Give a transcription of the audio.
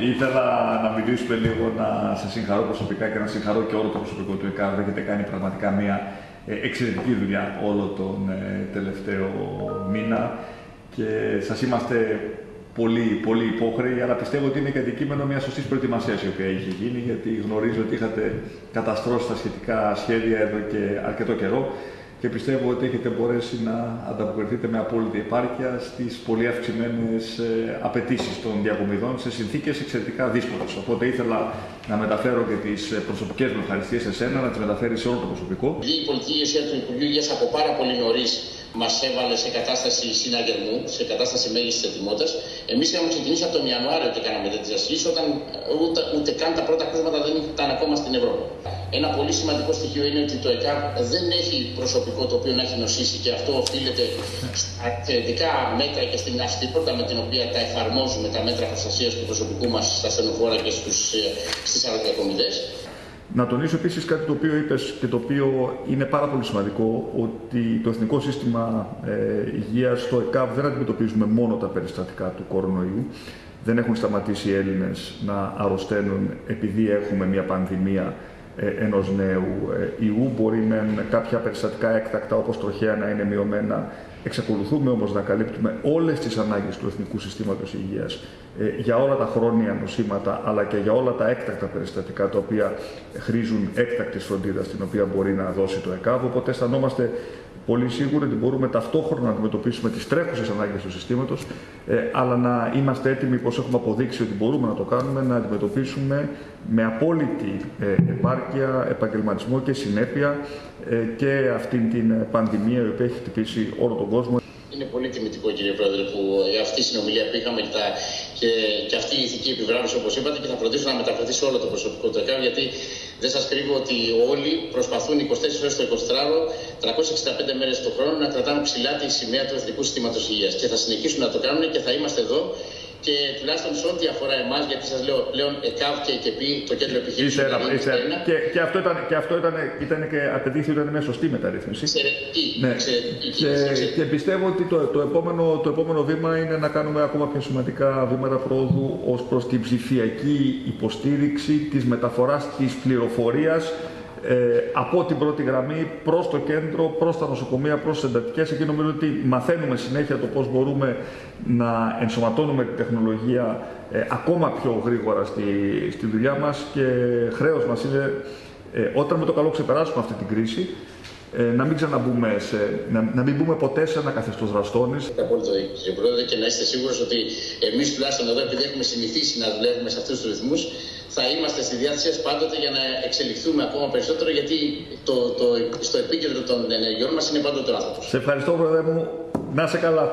Ήθελα να μιλήσουμε λίγο, να σα συγχαρώ προσωπικά και να συγχαρώ και όλο το προσωπικό του ΕΚΑΒ. Έχετε κάνει πραγματικά μια ε, εξαιρετική δουλειά όλο τον ε, τελευταίο μήνα και σας είμαστε πολύ, πολύ υπόχρεοι, αλλά πιστεύω ότι είναι και αντικείμενο μιας σωστής προετοιμασίας η οποία είχε γίνει, γιατί γνωρίζω ότι είχατε καταστρώσει τα σχετικά σχέδια εδώ και αρκετό καιρό και πιστεύω ότι έχετε μπορέσει να ανταποκριθείτε με απόλυτη επάρκεια στις πολύ αυξημένες απαιτήσεις των διακομιδών σε συνθήκες εξαιρετικά δύσκολες. Οπότε ήθελα να μεταφέρω και τις προσωπικές μου ευχαριστίες σε εσένα, να τις μεταφέρεις σε όλο το προσωπικό. Η πολιτική ηγεσία του Υπουργείου Υγείας από πάρα πολύ νωρίς μας έβαλε σε κατάσταση συναγερμού, σε κατάσταση μέγιστης ετοιμότητας. Εμείς είχαμε ξεκινήσει από τον Ιανουάριο και κάναμε τέτοιες ασκήσει, όταν ούτε, ούτε καν τα πρώτα κρούσματα δεν ήταν ακόμα στην Ευρώπη. Ένα πολύ σημαντικό στοιχείο είναι ότι το ΕΚΑΒ δεν έχει προσωπικό το οποίο να έχει νοσήσει και αυτό οφείλεται στα εξαιρετικά μέτρα και στην αυστηρότητα με την οποία τα εφαρμόζουμε τα μέτρα προστασίας του προσωπικού μας στα στενοφόρα και στις αεροδιακομιδέ. Να τονίσω επίσης κάτι το οποίο είπες και το οποίο είναι πάρα πολύ σημαντικό, ότι το Εθνικό Σύστημα ε, Υγείας, το ΕΚΑΒ, δεν αντιμετωπίζουμε μόνο τα περιστατικά του κορονοϊού. Δεν έχουν σταματήσει οι Έλληνες να αρρωσταίνουν επειδή έχουμε μια πανδημία ε, ενός νέου ε, ιού. Μπορεί με κάποια περιστατικά έκτακτα, όπως τροχαία, να είναι μειωμένα. Εξακολουθούμε όμως να καλύπτουμε όλες τις ανάγκες του Εθνικού Συστήματος Υγείας ε, για όλα τα χρόνια νοσήματα, αλλά και για όλα τα έκτακτα περιστατικά τα οποία χρήζουν έκτακτης φροντίδας, την οποία μπορεί να δώσει το ΕΚΑΒ. Οπότε αισθανόμαστε πολύ σίγουροι ότι μπορούμε ταυτόχρονα να αντιμετωπίσουμε τις τρέχουσες ανάγκες του συστήματος, ε, αλλά να είμαστε έτοιμοι, όπως έχουμε αποδείξει ότι μπορούμε να το κάνουμε, να αντιμετωπίσουμε με απόλυτη ε, επάρκεια, επαγγελματισμό και συνέπεια ε, και αυτήν την πανδημία η οποία έχει χτυπήσει όλο τον κόσμο. Είναι πολύ τιμητικό, κύριε Πρόεδρε, που αυτή η συνομιλία που είχαμε και, τα, και, και αυτή η ηθική επιβράβευση, όπως είπατε, και θα φροντίσω να μεταφερθεί σε όλο το προσωπικό του ΕΚΑΒ, γιατί δεν σας κρύβω ότι όλοι προσπαθούν 24 ώρες το 24ωρο, 365 μέρες το χρόνο να κρατάνε ψηλά τη σημαία του Εθνικού Συστήματος Υγείας. Και θα συνεχίσουν να το κάνουν και θα είμαστε εδώ και τουλάχιστον σε ό,τι αφορά εμάς, γιατί σας λέω πλέον ΕΚΑΒ και ΕΚΕΠΗ, το κέντρο επιχείρησεων. Και, και αυτό, ήταν, και, αυτό ήταν, ήταν και απαιτήθηκε ότι ήταν μια σωστή μεταρρύθμιση. Εξαιρετική. Ναι. Και, και πιστεύω ότι το, το, επόμενο, το επόμενο βήμα είναι να κάνουμε ακόμα πιο σημαντικά βήματα πρόοδου ως προς την ψηφιακή υποστήριξη της μεταφοράς της πληροφορίας ε, από την πρώτη γραμμή προς το κέντρο, προς τα νοσοκομεία, προς τις εντατικές. Εκεί νομίζω ότι μαθαίνουμε συνέχεια το πώς μπορούμε να ενσωματώνουμε τη τεχνολογία ε, ακόμα πιο γρήγορα στη, στη δουλειά μας και χρέος μας είναι ε, όταν με το καλό ξεπεράσουμε αυτή την κρίση ε, να μην ξαναμπούμε σε, να, να μην μπούμε ποτέ σε ένα καθεστώς δραστόνη. Απόλυτο, κύριε Πρόεδρε, και να είστε σίγουροι ότι εμείς τουλάχιστον εδώ, επειδή έχουμε συνηθίσει να δουλεύουμε σε αυτούς τους ρυθμούς, θα είμαστε στη διάθεσή σας πάντοτε για να εξελιχθούμε ακόμα περισσότερο, γιατί το, το, στο επίκεντρο των ενεργειών μας είναι πάντοτε ο άνθρωπος. Σε ευχαριστώ, Πρόεδρε μου. Να είσαι καλά.